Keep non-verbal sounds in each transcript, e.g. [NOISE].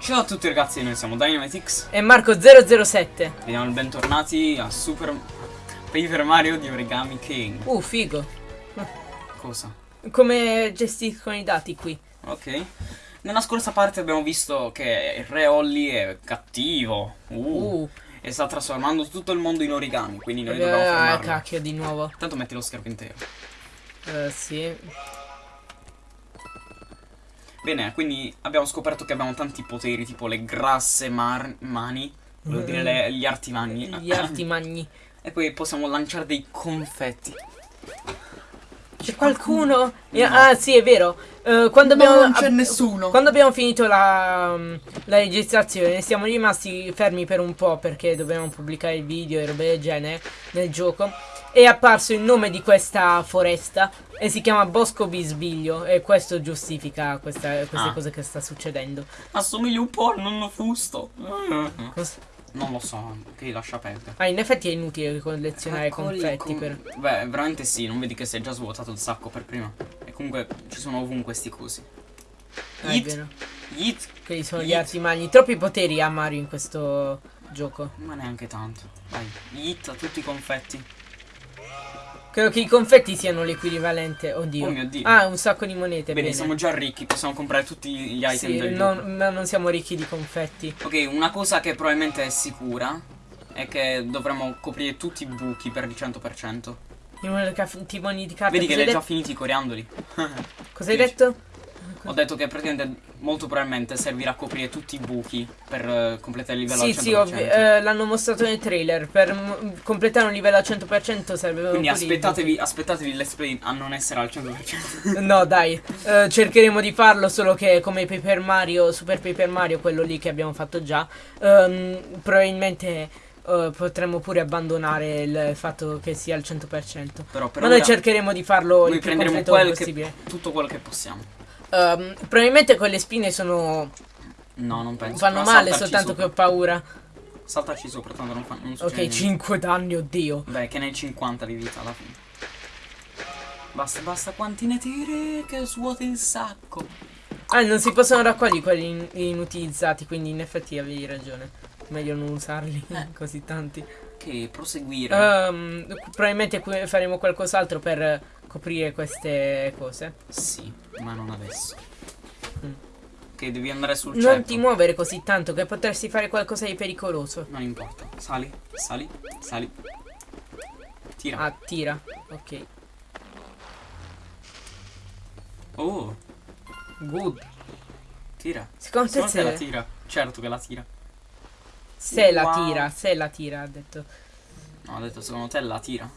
Ciao a tutti ragazzi, noi siamo Dynamitix E Marco007. e diamo il bentornati a Super Paper Mario di Origami King. Uh, figo. Cosa? Come gestiscono i dati qui? Ok. Nella scorsa parte abbiamo visto che il re Olli è cattivo. Uh. Uh, E sta trasformando tutto il mondo in origami, quindi noi dobbiamo eh, fermarlo. cacchio di nuovo. Tanto metti lo schermo intero. Eh, sì. Bene, quindi abbiamo scoperto che abbiamo tanti poteri, tipo le grasse mar- mani, volevo dire le- gli arti magni. Gli arti magni. [LAUGHS] E poi possiamo lanciare dei confetti. C'è qualcuno? No. Ah, sì, è vero. Eh, quando No, abbiamo, non c'è ab- nessuno. Quando abbiamo finito la, mm, la registrazione, siamo rimasti fermi per un po' perché dovevamo pubblicare il video e robe del genere nel gioco. È apparso il nome di questa foresta e si chiama Bosco Bisbiglio e questo giustifica questa- queste Ah. cose che sta succedendo. Assomiglia un po' al nonno fusto. Cos- Non lo so, che lascia perdere. Ah, in effetti è inutile collezionare Eccoli confetti con- per... Beh, veramente sì, non vedi che si è già svuotato il sacco per prima. E comunque ci sono ovunque sti cosi. Ah, è Yeet. vero. Yeet. Quelli sono gli Yeet. arti magni. Troppi poteri ha Mario in questo gioco. Ma neanche tanto. Vai, yeet a tutti i confetti. Credo che i confetti siano l'equivalente. Oddio. Oh mio Dio. Ah, un sacco di monete. Bene, bene. siamo già ricchi, possiamo comprare tutti gli item Sì, del non- gioco. ma non siamo ricchi di confetti. Ok, una cosa che probabilmente è sicura è che dovremmo coprire tutti i buchi per il 100%. I caf- timoni di carta. Vedi che Cosa li hai hai, già finiti i coriandoli. [LAUGHS] det- cosa hai dici? detto? Ho detto che praticamente molto probabilmente servirà a coprire tutti i buchi per eh, completare il livello Sì, al 100%. sì, ovvio. eh, l'hanno mostrato nel trailer. Per completare un livello al 100% serve Quindi aspettatevi, aspettatevi il let's play a non essere al 100%. [LAUGHS] No, dai, eh, cercheremo di farlo, solo che come Paper Mario, Super Paper Mario, quello lì che abbiamo fatto già, ehm, probabilmente eh, potremmo pure abbandonare il fatto che sia al 100%. Però per Ma noi cercheremo di farlo noi il più completo quel che- possibile. tutto quello che possiamo. Ehm, probabilmente quelle spine sono No, non penso. fanno male soltanto che sopra. ho paura. Saltarci sopra, tanto non, fa, non Ok, niente. 5 danni, oddio. Beh, che ne hai 50 di vita alla fine. Basta, basta quanti ne tiri che svuoti il sacco. Ah, non si possono raccogliere quelli in- inutilizzati, quindi in effetti avevi ragione. Meglio non usarli Eh. [LAUGHS] così tanti. Che proseguire. Ehm, probabilmente faremo qualcos'altro per coprire queste cose. Sì, ma non adesso. Mm. Che devi andare sul Non ceppo. ti muovere così tanto che potresti fare qualcosa di pericoloso. Non importa. Sali, sali, sali. Tira. Ah, tira. Ok. Oh, Good. tira. Secondo te te la se, tira? Certo che la tira. se la Wow. tira, se la tira, ha detto. No, ho detto secondo te la tira.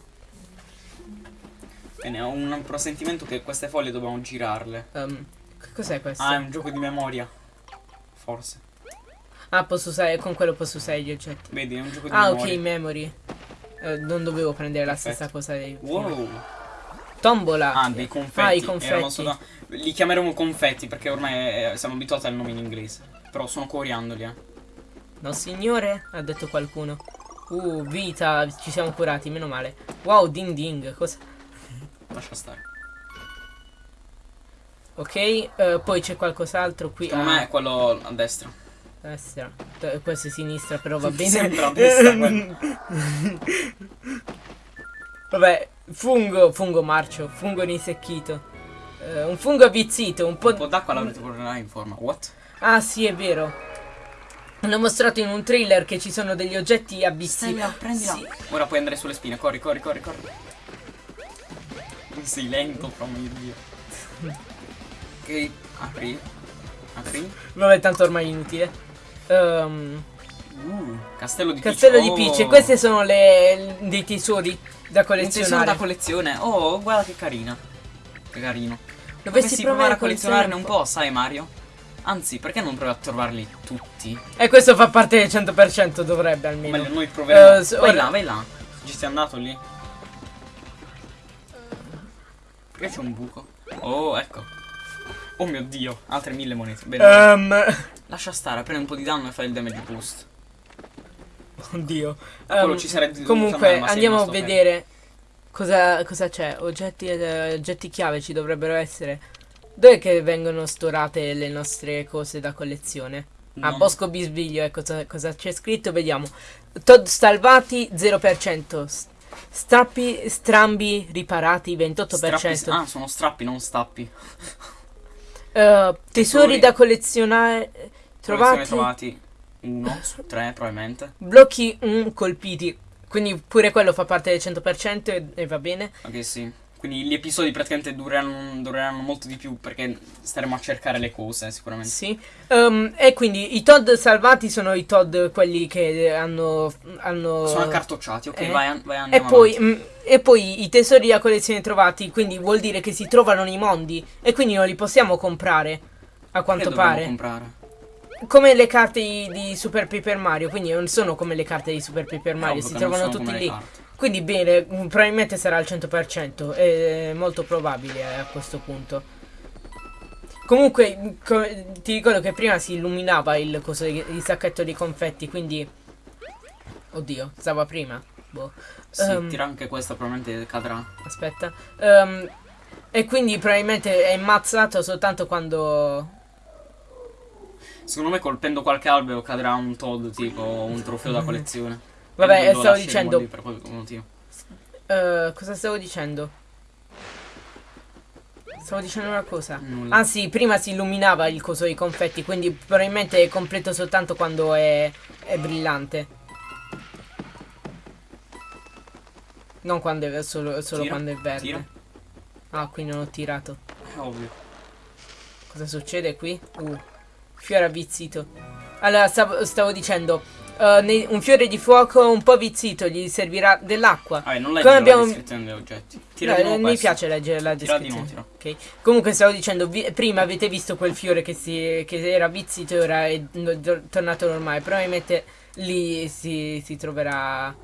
Bene, ho un presentimento che queste foglie dobbiamo girarle. Che cos'è questo? Ah, è un gioco di memoria. Forse. Ah, posso usare, con quello posso usare gli oggetti. Vedi, è un gioco di Ah, ok, memoria. memory. Eh, non dovevo prendere la Perfetto. stessa cosa dei. Wow. Tombola. Ah, dei confetti. Ah, i confetti. solo- Li chiameremo confetti perché ormai eh, siamo abituati al nome in inglese. Però sono coriandoli, eh. No, signore, ha detto qualcuno. Uh, vita, ci siamo curati, meno male. Wow, ding ding, cosa? Lascia stare. Ok, eh, poi c'è qualcos'altro qui. Secondo Ah, me è quello a destra. destra. Eh, Questo è sinistra, però va bene. Sembra a destra. [LAUGHS] Vabbè, fungo, fungo marcio, fungo risecchito. Eh, un fungo avvizzito, un po'... Un po' d'acqua l'avrete porrà in forma. What? Ah, sì, è vero. Hanno mostrato in un trailer che ci sono degli oggetti avvizziti. prendila. Sì. Ora puoi andare sulle spine. Corri, corri, corri, corri. Sei lento, però mio dio. Ok, apri. Apri. Vabbè, tanto ormai è inutile. Ehm... Uh, castello di Castello Peach. di Peach, e Oh. queste sono le dei tesori da collezionare. da collezione. Oh, guarda che carina. Che carino. Dovessi Dovessi provare a collezionarne un po'. po', sai Mario? Anzi, perché non provi a trovarli tutti? E questo fa parte del 100%, dovrebbe almeno. meglio, noi proveremo. S- vai ora- là, vai là. Ci sei andato lì? Perché c'è un buco? Oh, ecco. Oh mio dio, altre mille monete. Bene. Ehm, Lascia stare, prendi un po' di danno e fai il damage boost. oddio. quello ci sarebbe dovuto comunque, andiamo a vedere cosa, cosa c'è. Oggetti, eh, oggetti chiave ci dovrebbero essere. Dove che vengono storate le nostre cose da collezione? A Non- Bosco Bisbiglio, ecco cosa, cosa c'è scritto, vediamo. Todd salvati 0%. Strappi, strambi riparati 28%. Strappi- ah, sono strappi, non stappi. Eh, tesori da collezionare Trovati. trovati. trovati uno su tre, probabilmente. Blocchi mm, colpiti. Quindi pure quello fa parte del 100% e, e va bene. Ok, sì. Quindi gli episodi praticamente dureranno, dureranno molto di più perché staremo a cercare le cose, sicuramente. Sì. Ehm, e quindi i Todd salvati sono i Todd quelli che hanno. hanno Sono accartocciati, ok, eh. vai, vai E poi, avanti. mm, e poi i tesori da collezione trovati, quindi vuol dire che si trovano nei mondi e quindi non li possiamo comprare, a quanto dobbiamo pare. comprare? Come le carte di, di Super Paper Mario, quindi non sono come le carte di Super Paper Mario, si trovano tutti lì. carte. Quindi bene, mm, probabilmente sarà al 100%, è molto probabile eh, a questo punto. Comunque, mm, ti ricordo che prima si illuminava il, coso, il sacchetto di confetti, quindi... Oddio, stava prima. Boh. Sì, Ehm, tira anche questa, probabilmente cadrà. Aspetta. Ehm, e quindi probabilmente è immazzato soltanto quando... Secondo me colpendo qualche albero cadrà un Todd, tipo un trofeo da collezione. Vabbè, stavo dicendo... Per quel motivo. eh, cosa stavo dicendo? Stavo dicendo una cosa. Nulla. Sì, prima si illuminava il coso dei confetti, quindi probabilmente è completo soltanto quando è, è brillante. Non quando è solo, solo Tira, quando è verde. tira. Ah, qui non ho tirato. È ovvio. Cosa succede qui? Uh, fiore avvizzito. Allora, stavo, stavo dicendo, nei- un fiore di fuoco un po' avvizzito, gli servirà dell'acqua. Vabbè, non leggi abbiamo- la descrizione degli oggetti. Tira No, di nuovo mi piace leggere la Tira di descrizione. nuovo, Ok. Comunque stavo dicendo, prima avete visto quel fiore che, si, che era avvizzito e ora è tornato normale. Probabilmente lì si, si troverà...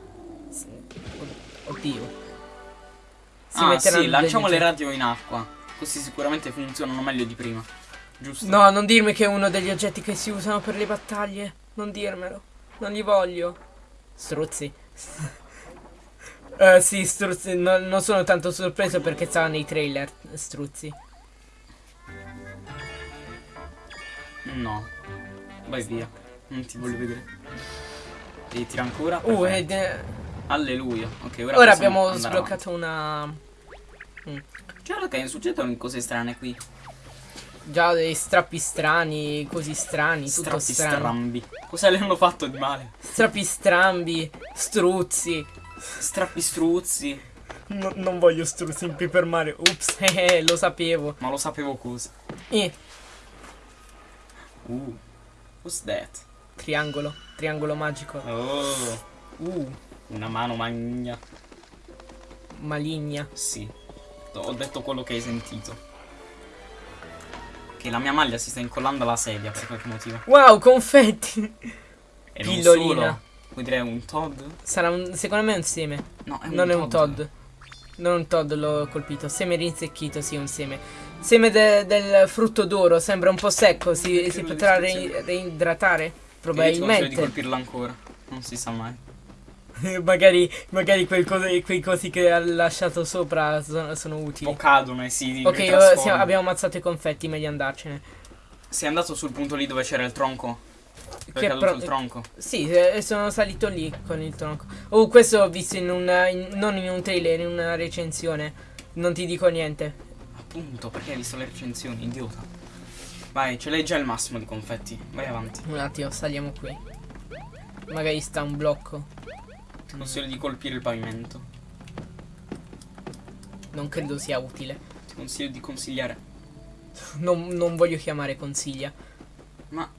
Oddio. Si ah, sì, lanciamo le radio in acqua. Così sicuramente funzionano meglio di prima. Giusto? No, non dirmi che è uno degli oggetti che si usano per le battaglie. Non dirmelo. Non li voglio. Struzzi. Eh sì, struzzi. no- non sono tanto sorpreso perché stava nei trailer. Struzzi. No. Vai via. Non ti voglio vedere. Devi tira ancora. Uh, ed, eh, Alleluia. Ok, ora, ora abbiamo sbloccato una. avanti. Guarda che succedono cose strane qui. Già dei strappi strani, così strani, tutto Strappi strano. strambi. Cosa le hanno fatto di male? Strappi strambi, struzzi. Strappi struzzi. No- non voglio struzzi in Paper Mario. Ups, [LAUGHS] eh, lo sapevo. Ma lo sapevo cosa. Eh, Uh. What's that? triangolo, triangolo magico. Oh. Uh, Una mano magna. maligna. Sì. Ho detto quello che hai sentito. Che la mia maglia si sta incollando alla sedia per qualche motivo. Wow, confetti. E non Pillolina. solo. Vuoi dire un Todd? Sarà un, secondo me è un seme. No, è un non è un Todd. Non un Todd l'ho colpito. Seme rinsecchito, sì, un seme. Seme de- del frutto d'oro, sembra un po' secco. Si, si potrà re- reidratare? Io ti consiglio di Probabilmente. colpirla ancora. Non si sa mai. [LAUGHS] magari magari quel cose- quei cosi che ha lasciato sopra sono, sono utili. O cadono e si Ok, siamo- abbiamo ammazzato i confetti, meglio andarcene. Sei andato sul punto lì dove c'era il tronco? Dove Che è caduto il tronco? Sì, eh, sono salito lì con il tronco. Oh, questo l'ho visto in in- non in un trailer, in una recensione. Non ti dico niente. Appunto, perché hai visto le recensioni, idiota. Vai, ce l'hai già il massimo di confetti. Vai avanti. Un attimo, saliamo qui. Magari sta un blocco. Consiglio di colpire il pavimento. Non credo sia utile. Ti consiglio di consigliare. [LAUGHS] Non, non voglio chiamare consiglia. Ma.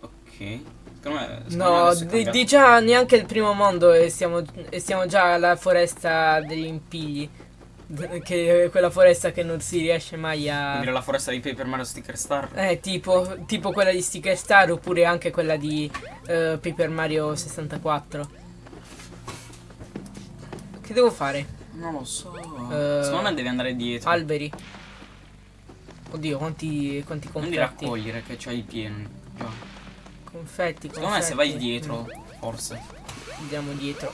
Ok. Secondo me. No, di, di già neanche il primo mondo e siamo, e siamo già alla foresta degli impigli. Che è quella foresta che non si riesce mai a. Quindi la foresta di Paper Mario Sticker Star. Eh, tipo, tipo quella di Sticker Star oppure anche quella di eh, Paper Mario 64. Che devo fare? Non lo so. Eh, Secondo me devi andare dietro. Alberi. Oddio, quanti, quanti non di confetti. raccogliere che c'hai pieno. Già. Confetti, confetti. Secondo me se vai dietro, forse. Andiamo dietro.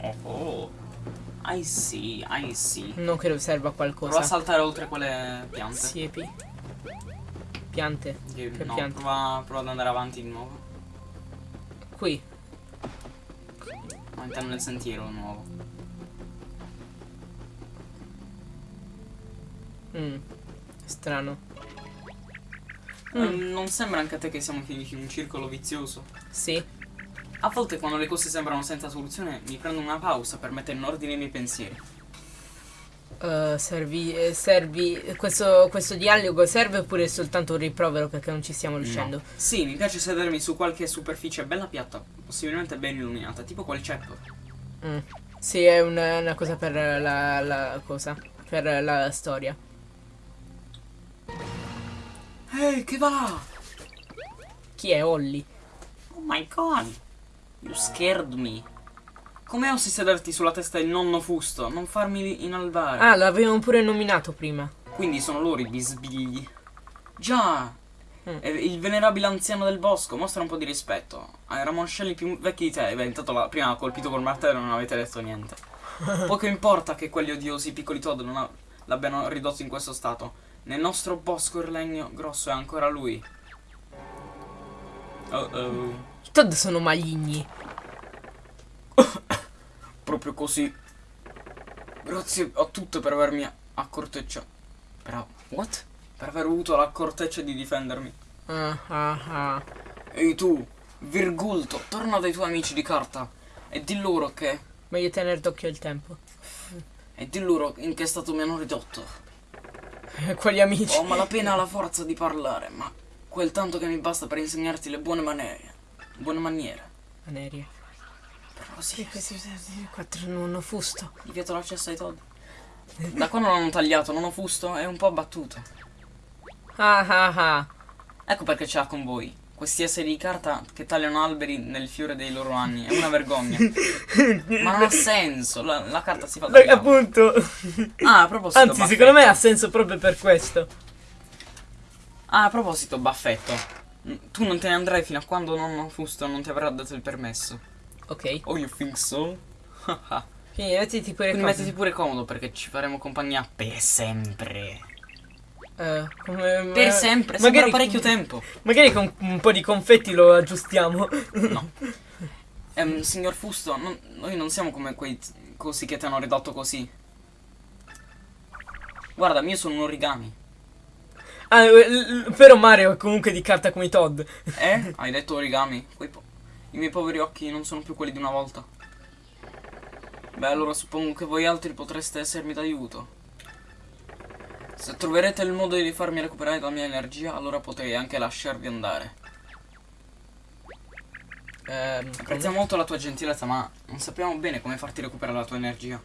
Oh oh. I see, I see. Non credo serva a Prova a qualcosa. saltare oltre quelle piante. Siepi. piante. Che- Che no, piante? prova, prova ad andare avanti di nuovo. Qui. Ma intendo nel sentiero nuovo. Mm. Strano. Eh, Mm. non sembra anche a te che siamo finiti in un circolo vizioso? Sì. A volte quando le cose sembrano senza soluzione mi prendo una pausa per mettere in ordine i miei pensieri. Eh, servi, eh, servi questo, questo dialogo serve oppure è soltanto un rimprovero perché non ci stiamo riuscendo? No. Sì, mi piace sedermi su qualche superficie bella piatta, possibilmente ben illuminata, tipo quel ceppo. Mm. Sì, è una, una cosa per la, la cosa. Per la storia. Ehi, che va là? Chi è Olli? Oh my god. You scared me. Come osi sederti sulla testa del nonno fusto? Non farmi inalbare. Ah, l'avevamo pure nominato prima. Quindi sono loro i bisbigli. Già. Mm. Il venerabile anziano del bosco, mostra un po' di rispetto. Hai ramoscelli più vecchi di te. Beh, intanto la prima ha colpito col martello e non avete detto niente. [LAUGHS] Poco importa che quegli odiosi piccoli Todd non l'abbiano ridotto in questo stato. Nel nostro bosco il legno grosso è ancora lui. Oh oh. I Todd sono maligni. [COUGHS] Proprio così. Grazie a tutte per avermi accortecciato. Però, what? Per aver avuto l'accorteccia di difendermi. Ah, ah, ah. Ehi tu, Virgulto, torna dai tuoi amici di carta e di loro che. Meglio tenere d'occhio il tempo. e di loro in che stato mi hanno ridotto. Quali amici? Ho malapena la forza di parlare, ma quel tanto che mi basta per insegnarti le buone maniere. Buone maniere. Aneria. Però sì, Quattro non ho fusto. gli vieto l'accesso ai Todd. Da quando ho tagliato, non ho fusto, è un po' abbattuto. Ah ah ah. Ecco perché ce l'ha con voi. Questi esseri di carta che tagliano alberi nel fiore dei loro anni. È una vergogna. [LAUGHS] Ma non ha senso. La, la carta si fa tagliare. appunto. Ah, a proposito. Anzi, baffetto. secondo me ha senso proprio per questo. Ah, a proposito, baffetto. mm, Tu non te ne andrai fino a quando nonno Fusto non ti avrà dato il permesso. Ok. Oh, you think so? [LAUGHS] Quindi mettiti pure Quindi mettiti pure comodo perché ci faremo compagnia per sempre. Eh, come- Per sempre, magari, parecchio tempo. Magari con un po' di confetti lo aggiustiamo. [LAUGHS] No. [LAUGHS] Ehm, signor Fusto, non- noi non siamo come quei cosi che ti hanno ridotto così. Guarda, io sono un origami. Ah, eh, però Mario è comunque di carta come i Todd. [LAUGHS] Eh? Hai detto origami? I miei poveri occhi non sono più quelli di una volta. Beh, allora suppongo che voi altri potreste essermi d'aiuto. Se troverete il modo di farmi recuperare la mia energia, allora potrei anche lasciarvi andare. Ehm, Apprezziamo molto la tua gentilezza, ma non sappiamo bene come farti recuperare la tua energia.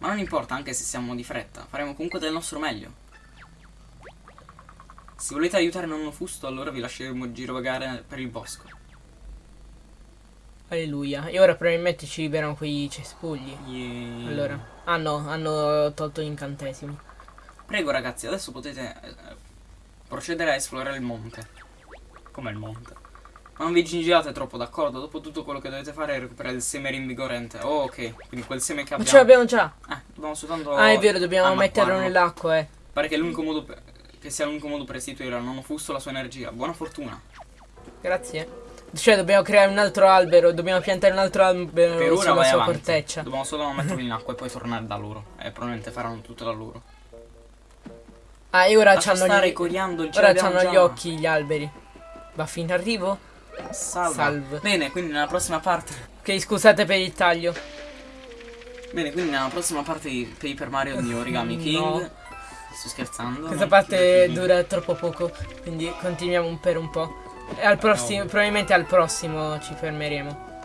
Ma non importa, anche se siamo di fretta, faremo comunque del nostro meglio. Se volete aiutare nonno Fusto, allora vi lasceremo girovagare per il bosco. Alleluia. E ora probabilmente ci liberano quei cespugli. Yay. Allora. Ah no, hanno tolto l'incantesimo. Prego ragazzi, adesso potete eh, procedere a esplorare il monte. Come il monte? Ma non vi gingilate troppo, d'accordo? Dopo tutto quello che dovete fare è recuperare il seme rinvigorente. Oh, ok. Quindi quel seme che Ma abbiamo. ce l'abbiamo già. Eh, dobbiamo soltanto. Ah, è vero, dobbiamo metterlo nell'acqua, eh. Pare che, modo per- che sia l'unico modo per restituire al nonno Fusto la sua energia. Buona fortuna. Grazie. Cioè, dobbiamo creare un altro albero, dobbiamo piantare un altro albero Per ora sulla sua avanti. corteccia. Dobbiamo solo metterlo in acqua e poi tornare da loro. E probabilmente faranno tutto da loro. Ah, e ora Lascia c'hanno gli... coriandoli, ce Ora c'hanno gli occhi gli alberi. Va fin arrivo? Salva. Salve. Bene, quindi nella prossima parte. Ok, scusate per il taglio. Bene, quindi nella prossima parte di Paper Mario di Origami King. [LAUGHS] No. Sto scherzando. Questa parte dura troppo poco, quindi continuiamo per un po'. E al prossimo, No. probabilmente al prossimo ci fermeremo.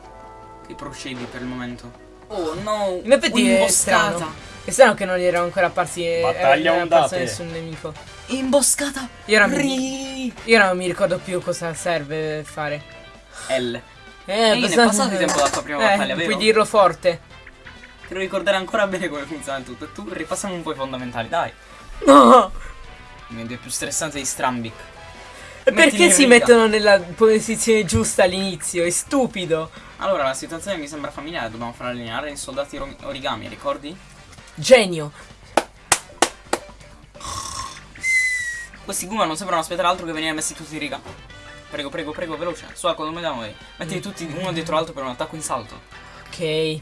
Che procedi per il momento. Oh no! In effetti è strano. È strano che non erano ancora apparsi. eh, Battaglia non era apparso nessun nemico. Imboscata! Io ora, mi, io non mi ricordo più cosa serve fare. L. Eh, Ehi, ne è passato di tempo dalla tua prima eh, battaglia, vero? Puoi dirlo forte. Devo ricordare ancora bene come funziona tutto. E tu ripassiamo un po' i fondamentali, dai. No! È più stressante di Strambic. E Perché si mettono nella posizione giusta all'inizio? È stupido. Allora, la situazione mi sembra familiare. Dobbiamo far allineare i soldati origami, ricordi? Genio. Questi Goomba non sembrano aspettare altro che venire messi tutti in riga. Prego, prego, prego, veloce. Su, come vediamo noi. Mettili tutti uno dietro l'altro per un attacco in salto. Ok.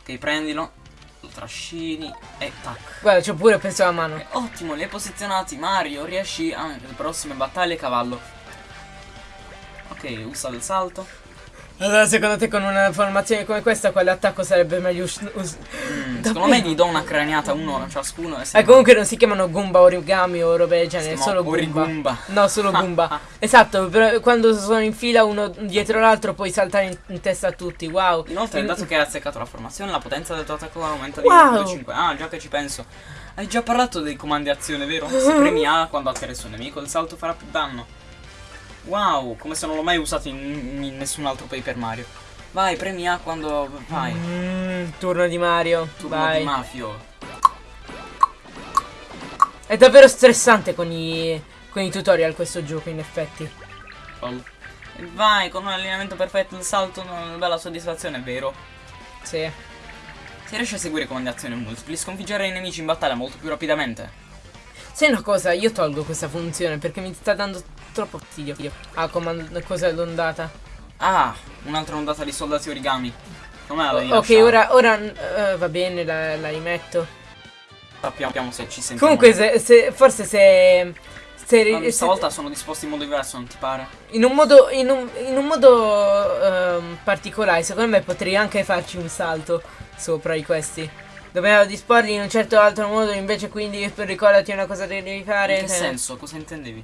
Ok, prendilo. Lo trascini e tac. Guarda, c'ho pure penso a mano. E ottimo, li hai posizionati. Mario, riesci a le prossime battaglie cavallo. Ok, usa il salto. Allora, secondo te con una formazione come questa, quale attacco sarebbe meglio Mm, secondo me gli do una craniata uno ciascuno. E Eh, comunque non si chiamano Goomba origami o robe del genere, solo Goomba. Origumba. No, solo Goomba. [LAUGHS] esatto, però quando sono in fila uno dietro l'altro puoi saltare in, in testa a tutti. Wow. Inoltre, In- dato che hai azzeccato la formazione, la potenza del tuo attacco aumenta di Wow. 1.5. Ah, già che ci penso. Hai già parlato dei comandi azione, vero? Se premi A quando atterri sul nemico, il salto farà più danno. Wow, come se non l'ho mai usato in, in nessun altro Paper Mario. Vai, premi A quando vai. Mm, turno di Mario. Turno Vai. di Mafio. È davvero stressante con i, con i tutorial questo gioco, in effetti. Vai, con un allineamento perfetto, il salto, una bella soddisfazione, è vero? Sì. Se riesci a seguire comandi azione multipli, sconfiggere i nemici in battaglia molto più rapidamente. Sai una cosa, io tolgo questa funzione perché mi sta dando troppo fastidio. Ah, comando, cosa l'ondata? Ah, un'altra ondata di soldati origami. Com'è la devi ok, ora, ora eh, va bene, la, la rimetto. Sappiamo se ci sentiamo. Comunque, se, se- forse se, se, Ma se- stavolta sono disposti in modo diverso, non ti pare? in un modo, in un, in un modo ehm, particolare, secondo me potrei anche farci un salto sopra di questi. Dobbiamo disporli in un certo altro modo, invece quindi per ricordati una cosa che devi fare. In che eh, senso? Cosa intendevi?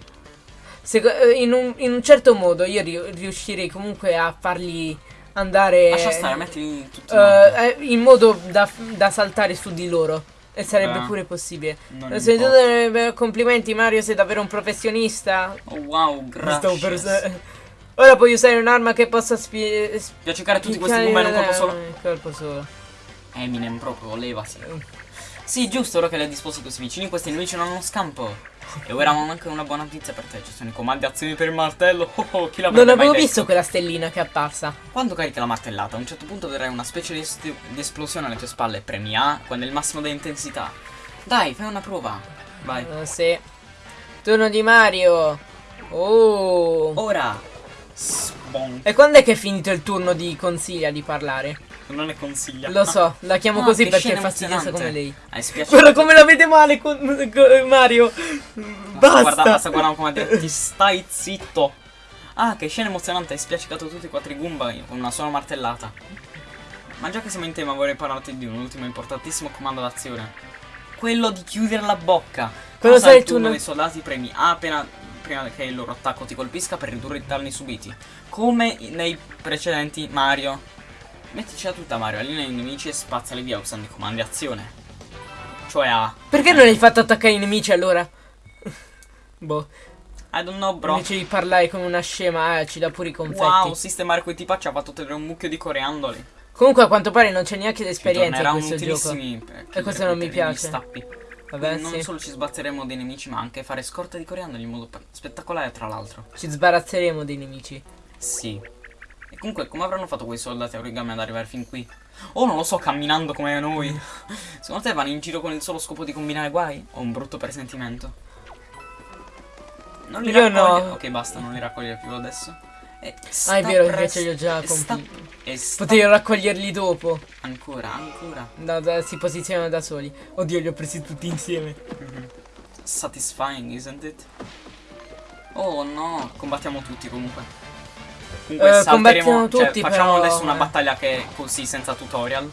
Seco- eh, in, un, in un certo modo io ri- riuscirei comunque a farli andare Lascia stare, mettili tutti eh, in modo da, da saltare su di loro. E sarebbe Beh, pure possibile. beh, complimenti Mario, sei davvero un professionista. Oh wow, per grazie. [LAUGHS] Ora puoi usare un'arma che possa spie... Piace cercare tutti questi Goomba in un colpo solo. Un colpo solo. Eminem proprio, levati. Sì, giusto, ora che li hai disposti così vicini, questi nemici non hanno scampo. E ora ho anche una buona notizia per te. Ci sono i comandi azioni per il martello. Oh, oh, chi Non mai avevo visto quella stellina che è apparsa. Quando carichi la martellata, a un certo punto vedrai una specie di, di esplosione alle tue spalle. Premi A quando è il massimo di intensità. Dai, fai una prova. Vai. Eh, sì. Turno di Mario. Oh. Ora. Sbon. E quando è che è finito il turno di consiglia di parlare? Non ne consiglia. Lo so, la chiamo Ah, così perché è scena fastidiosa come lei. Spiaciuto. Guarda come la vede male con, con Mario. Basta. Guarda, Basta. basta guardare come dire. Ti stai zitto. Ah, che scena emozionante. Hai spiaccicato tutti i quattro Goomba con una sola martellata. Ma già che siamo in tema vorrei parlarti di un ultimo importantissimo comando d'azione. Quello di chiudere la bocca. Quello sai turno turno- dei soldati premi A appena prima che il loro attacco ti colpisca per ridurre i danni subiti. Come nei precedenti Mario. Mettici a tutta Mario, allinea i nemici e spazzali via usando i comandi azione. Cioè A. Perché non hai fatto attaccare i nemici allora? [LAUGHS] boh. I don't know bro. Invece di parlare come una scema, eh, ci dà pure i confetti. Wow, sistemare quei tipa ci ha fatto tenere un mucchio di coriandoli. Comunque a quanto pare non c'è neanche l'esperienza in questo gioco. per E questo non mi piace. Vabbè, non sì. solo ci sbazzeremo dei nemici, ma anche fare scorta di coriandoli in modo spettacolare, tra l'altro. Ci sbarazzeremo dei nemici. Sì. Comunque, come avranno fatto quei soldati origami ad arrivare fin qui? Oh, non lo so, camminando come noi. [LAUGHS] Secondo te vanno in giro con il solo scopo di combinare guai? O un brutto presentimento? Non li Io raccoglie. no. Ok, basta, non li raccogliere più adesso. E Ah, è vero, invece li ho già e sta- Potevi raccoglierli dopo. Ancora, ancora. No, da- si posizionano da soli. Oddio, li ho presi tutti insieme. Satisfying, isn't it? Oh no, combattiamo tutti comunque. Comunque Eh, salteremo, cioè, tutti, facciamo però, adesso una battaglia che è così senza tutorial.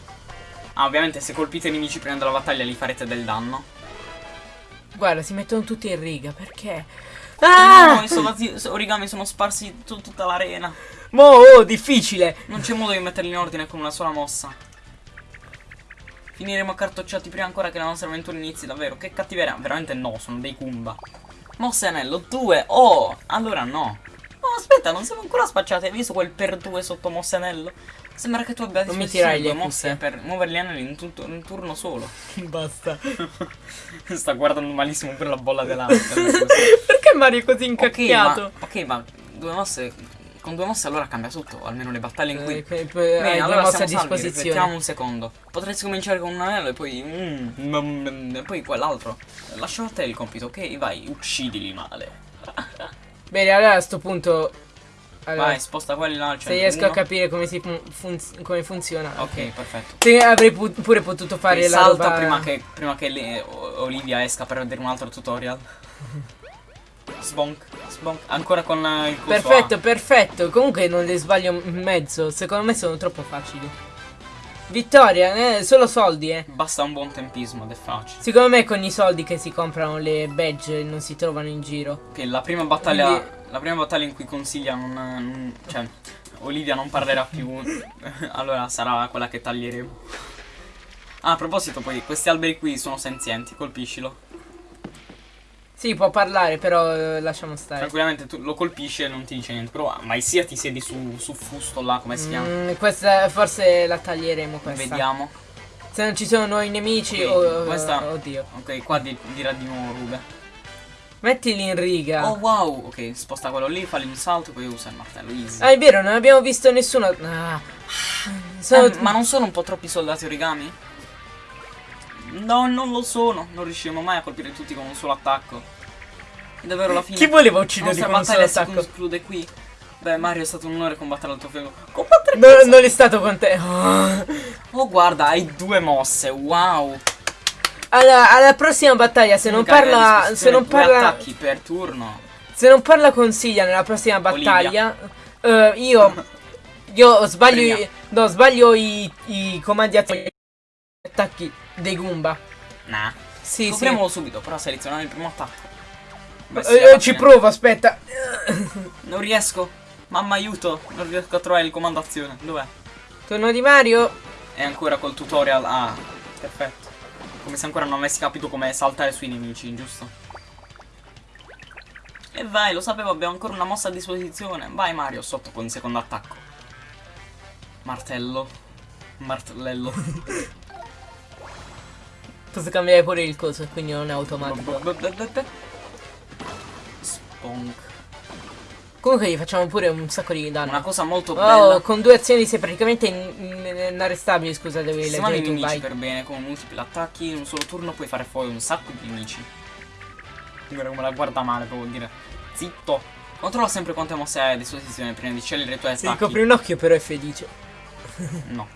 Ah, ovviamente se colpite i nemici prima della battaglia li farete del danno. Guarda, si mettono tutti in riga, perché? No, Ah! i soldati origami sono sparsi su tutta l'arena. Mo, oh, difficile! Non c'è modo di metterli in ordine con una sola mossa. Finiremo accartocciati prima ancora che la nostra avventura inizi, davvero. Che cattiveria. Veramente no, sono dei Kumba. Mosse anello 2. Oh, allora no. Oh, aspetta, non siamo ancora spacciati. Hai visto quel per 2 sotto mosse anello? Sembra che tu abbia a Non mi due le mosse per muovere gli anelli in, tutto, un turno solo. [LAUGHS] Basta. [LAUGHS] Sta guardando malissimo per la bolla dell'arte. [LAUGHS] perché Mario è così incacchiato? ma, ok, ma due mosse con due mosse allora cambia tutto, almeno le battaglie in cui... Eh, che- che- Bene, due allora a siamo salvi, disposizione. riflettiamo un secondo. Potresti cominciare con un anello e poi... mm, mm, mm, e poi quell'altro. Lascio a te il compito, ok? Vai, uccidili male. Bene, allora a sto punto. Allora, Vai, sposta quelli là al se riesco a Uno. capire come, si fun- come funziona. Ok, perfetto. Se avrei pu- pure potuto fare Ok, la salta roba. prima che, prima che le- Olivia esca per vedere un altro tutorial. [LAUGHS] Sbonk, sbonk. Ancora con il coso Perfetto, A. perfetto. Comunque non le sbaglio in mezzo. Secondo me sono troppo facili. Vittoria, eh, solo soldi, eh. Basta un buon tempismo ed è facile. Secondo me con i soldi che si comprano le badge non si trovano in giro. Ok, la prima battaglia. Quindi- La prima battaglia in cui consiglia non. non- cioè, Olivia non parlerà più. [LAUGHS] allora sarà quella che taglieremo. Ah, a proposito, poi questi alberi qui sono senzienti, colpiscilo. Sì, può parlare, però eh, lasciamo stare. Tranquillamente tu lo colpisci e non ti dice niente. Però mai sia ti siedi su, su fusto là, come si chiama? Mm, questa forse la taglieremo questa. Vediamo. Se non ci sono nuovi nemici, Ok, oh, questa- oddio. Ok, qua di- dirà di nuovo Rube. Mettili in riga. Oh wow, ok, sposta quello lì, falli un salto, poi usa il martello. Easy. Ah, è vero, non abbiamo visto nessuno. Ah. Sono Eh, ma non sono un po' troppi soldati origami? No, non lo sono. Non riusciremo mai a colpire tutti con un solo attacco. È davvero la fine. Chi voleva ucciderli nostra con un solo battaglia si attacco? conclude qui. Beh, Mario è stato un onore combattere al tuo fianco. Combattere No, non è stato con te. Oh. Oh, guarda, hai due mosse. Wow. Alla, alla prossima battaglia, se non a parla. Se non parla. attacchi per turno. Se non parla con Silvia nella prossima battaglia. eh, io. [LAUGHS] Io sbaglio. Premia. no, sbaglio i, i comandi attacchi dei Goomba. Nah. Sì, sì. Scopriamolo subito, però selezionare il primo attacco. Beh, sì, Eh, alla ci provo, aspetta. Non riesco. Mamma aiuto. Non riesco a trovare il comando azione. Dov'è? Torno di Mario. È ancora col tutorial. Ah, perfetto. Come se ancora non avessi capito come saltare sui nemici, giusto? E vai, lo sapevo, abbiamo ancora una mossa a disposizione. Vai Mario, sotto con il secondo attacco. Martello. Martellello. [LAUGHS] Posso cambiare pure il coso, quindi non è automatico. Sponk. Comunque gli facciamo pure un sacco di danno. Una cosa molto Oh, bella. con due azioni sei praticamente in- in- inarrestabile, scusate, devi Sistemare leggere i nemici vai. per bene, con multipli attacchi, in un solo turno puoi fare fuori un sacco di nemici. Guarda come la guarda male, proprio dire. Zitto. Controlla sempre quante mosse hai a disposizione prima di scegliere i tuoi Se attacchi. ricopri un occhio però è felice. No.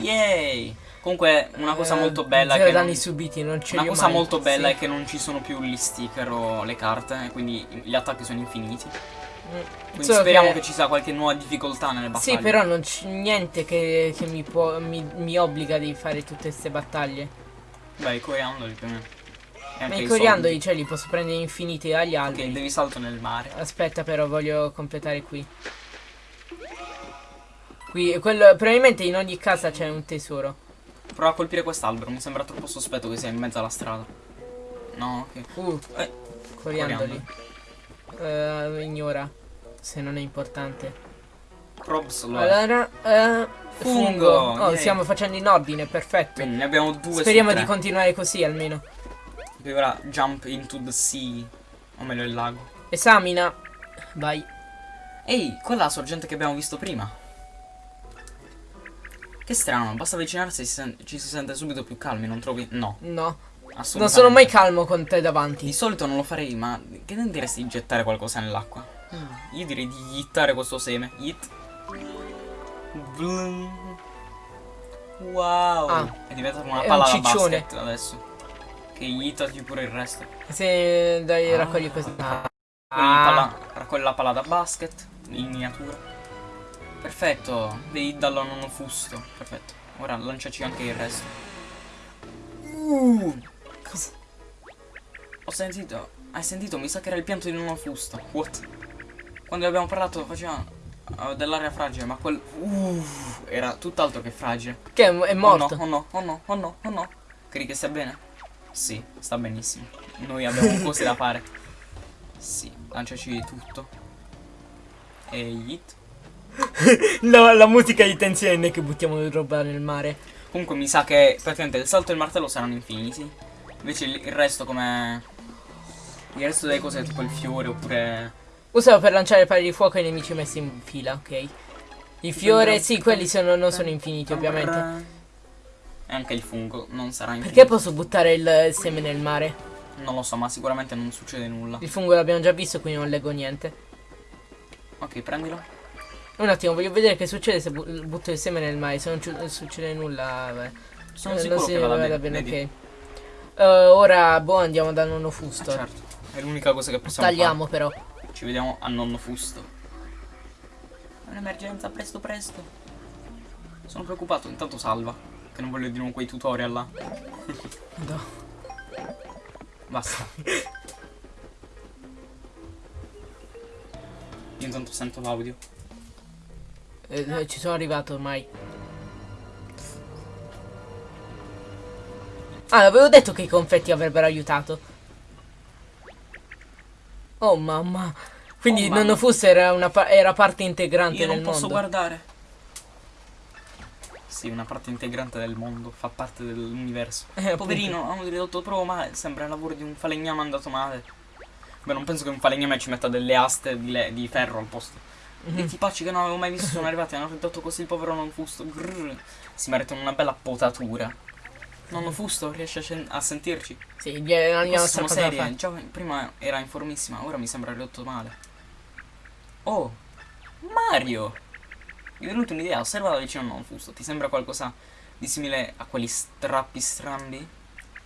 Yay! Comunque, una cosa Eh, molto bella è che danni non- subiti, non ce Una cosa mai. molto bella Sì. è che non ci sono più gli sticker o le carte, e quindi gli attacchi sono infiniti. Mm. Quindi Solo speriamo che... ci sia qualche nuova difficoltà nelle battaglie. Sì, però non c'è niente che, che mi, può, mi, mi obbliga di fare tutte queste battaglie. Beh, i coriandoli più o meno. Ma i coriandoli, soldi. cioè, li posso prendere infiniti dagli Ok, alberi. devi salto nel mare. Aspetta, però, voglio completare qui. Qui, quello, probabilmente in ogni casa c'è un tesoro. Prova a colpire quest'albero, mi sembra troppo sospetto che sia in mezzo alla strada. No, ok. Uh, Eh, coriandoli. Eh, ignora, se non è importante. probs lo è. Allora, eh, Fungo. Oh, yay. stiamo facendo in ordine, perfetto. Quindi ne abbiamo due Speriamo di continuare così almeno. Poi ora jump into the sea. O meglio il lago. Esamina. Vai. Ehi, quella è la sorgente che abbiamo visto prima. Che strano, basta avvicinarsi e ci si sente subito più calmi, non trovi? No, No. assolutamente. Non sono mai calmo con te Di davanti. solito non lo farei, ma che ne diresti di gettare qualcosa nell'acqua? Io direi di yittare questo seme. Yit. Blum. Wow. Ah. È diventata una È palla un da basket adesso. Che yittati pure il resto. Se dai, Ah. raccogli questa. Quindi Ah. palla- raccogli la palla da basket in miniatura. Perfetto, devi darlo a nonno fusto. Perfetto. Ora lanciaci anche il resto. Uh, cosa? Ho sentito. Hai sentito? Mi sa che era il pianto di nonno fusto. What? Quando abbiamo parlato faceva uh, dell'area fragile, ma quel. Uh, era tutt'altro che fragile. Che è, è morto. Oh no, oh no, oh no, oh no, oh no. Credi che stia bene? Sì, sta benissimo. Noi abbiamo cose da fare. Sì, lanciaci tutto. E hit. [LAUGHS] La, la musica di tensione che buttiamo roba nel mare. Comunque mi sa che praticamente il salto e il martello saranno infiniti. Invece il, il resto come. Il resto delle cose tipo il fiore oppure Usalo per lanciare pali di fuoco ai nemici messi in fila, ok. Il fiore, sì, quelli sono, non sono infiniti, ovviamente. E anche il fungo non sarà infinito. Perché posso buttare il seme nel mare? Non lo so, ma sicuramente non succede nulla. Il fungo l'abbiamo già visto, quindi non leggo niente. Ok, prendilo. Un attimo, voglio vedere che succede se bu butto il seme nel mare. Se non succede nulla, vabbè. Sono Eh, sicuro non si che vada vada bene. bene, vedi? ok. Eh, ora, boh, andiamo da nonno Ah, Fusto. certo. È l'unica cosa che possiamo Tagliamo però. fare. Ci vediamo a nonno Fusto. È un'emergenza, presto presto. Sono preoccupato, intanto salva. Che non voglio di nuovo quei tutorial là. No. Basta. Io intanto sento l'audio. Eh, eh, ci sono arrivato ormai. Ah, avevo detto che i confetti avrebbero aiutato. Oh mamma. Quindi Oh, mamma. nonno Fusto era, una pa- era parte integrante Io non del posso mondo. guardare. Sì, una parte integrante del mondo, fa parte dell'universo. Eh, Poverino, hanno ridotto proprio male. Sembra il lavoro di un falegname andato male. Beh, non penso che un falegname ci metta delle aste di, le- di ferro al posto. Mhm. I tipacci che non avevo mai visto sono arrivati e hanno ridotto così il povero non fusto. Grrr. Si meritano una bella potatura. Nonno Fusto riesce a, a sentirci. Sì, gli cosa da serie. Già prima era in formissima, ora mi sembra ridotto male. Oh, Mario! Mi è venuta un'idea, osserva da vicino non fusto. Ti sembra qualcosa di simile a quegli strappi strambi?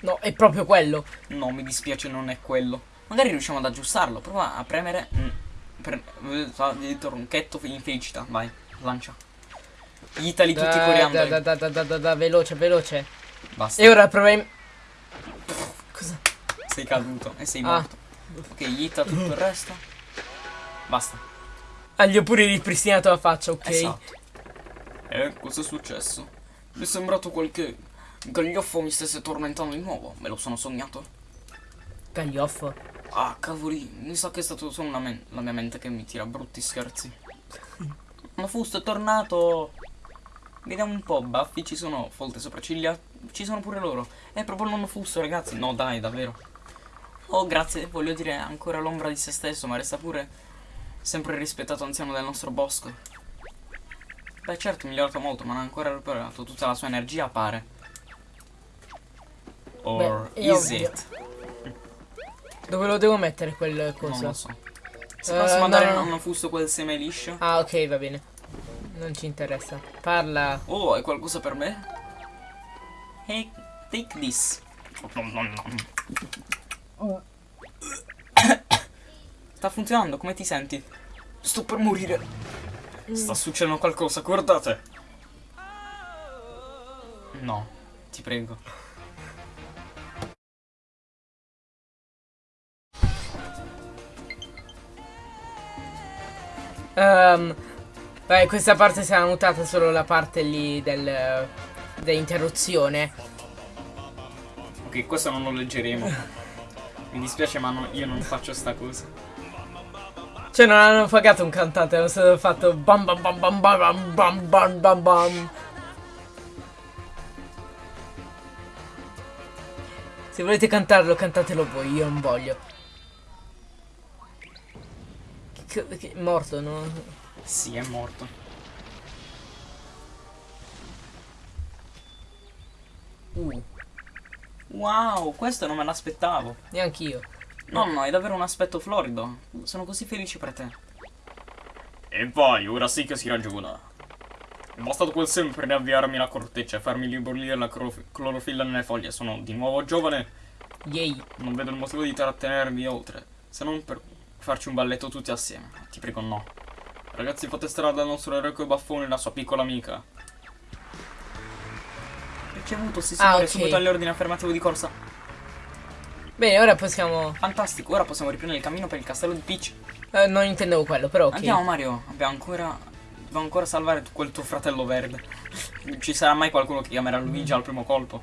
No, è proprio quello. No, mi dispiace, non è quello. Magari riusciamo ad aggiustarlo. Prova a premere. mm, per, il tronchetto in felicità. Vai, lancia. Itali tutti Da, coriandoli. da, da, da, da, da, da, veloce, veloce. Basta. E ora proviamo. Cosa? Sei caduto e sei Ah. morto. Ok, Ita tutto il resto. Basta. Ah, gli ho pure ripristinato la faccia, ok? Esatto. Eh, cosa è successo? Mi è sembrato qualche gaglioffo mi stesse tormentando di nuovo. Me lo sono sognato. Gaglioffo. Ah, cavoli, mi sa che è stato solo la mia mente che mi tira brutti scherzi. [LAUGHS] Ma Fusto è tornato! Vediamo un po', baffi, ci sono folte sopracciglia, ci sono pure loro. È proprio il nonno Fusto, ragazzi. No, dai, davvero. Oh, grazie, voglio dire, ancora l'ombra di se stesso, ma resta pure sempre il rispettato anziano del nostro bosco. Beh, certo, è migliorato molto, ma non ha ancora recuperato tutta la sua energia, pare. Or Beh, is ovvio. it? Dove lo devo mettere quel Non coso? lo so. Se Eh, possiamo dare no. a nonno Fusto quel seme liscio? Ah, ok, va bene. Non ci interessa. Parla. Oh, hai qualcosa per me? Hey, take this. Sta funzionando, come ti senti? Sto per morire. Sta succedendo qualcosa, guardate. No, ti prego. Ehm, vai, questa parte sarà mutata solo la parte lì del, dell'interruzione. Ok, questo non lo leggeremo. Mi dispiace, ma no- io non faccio sta cosa. Cioè, non hanno pagato un cantante, hanno solo fatto bam bam bam bam bam bam bam bam bam. Se volete cantarlo, cantatelo voi, io non voglio. Che, che- morto, no? Sì, è morto. Uh, Wow, questo non me l'aspettavo. neanch'io. No, no, hai davvero un aspetto florido. Sono così felice per te. E vai, ora sì che si ragiona. È bastato quel seme per riavviarmi la corteccia e farmi ribollire la clorof- clorofilla nelle foglie. Sono di nuovo giovane. Yay. Non vedo il motivo di trattenervi oltre. Se non per farci un balletto tutti assieme. Ti prego, no. Ragazzi, fate strada al nostro eroico baffone e la sua piccola amica. Ricevuto, Ah, signore, ok. subito agli ordini affermativo di corsa. Bene, ora possiamo... Fantastico, ora possiamo riprendere il cammino per il castello di Peach. eh, non intendevo quello, però ok. Andiamo Mario, abbiamo ancora. Dobbiamo ancora salvare quel tuo fratello verde. Ci sarà mai qualcuno che chiamerà Luigi al primo colpo.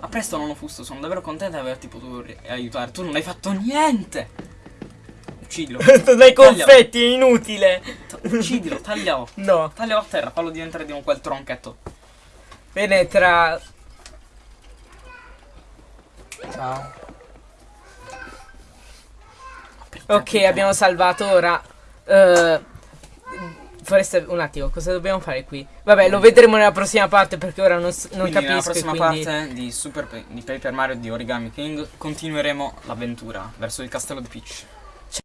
A presto, nonno Fusto, sono davvero contento di averti potuto aiutare. Tu non hai fatto niente! Uccidilo. [LAUGHS] Dai confetti, è inutile. Uccidilo, taglialo. [LAUGHS] No. Taglialo a terra, fallo diventare di nuovo quel tronchetto. Penetra... Ciao. Ok, abbiamo salvato ora. eh, foresta, un attimo, cosa dobbiamo fare qui? Vabbè, lo vedremo nella prossima parte perché ora non, non Quindi nella capisco. e prossima quindi... parte di, Super di Paper Mario di Origami King continueremo l'avventura verso il castello di Peach.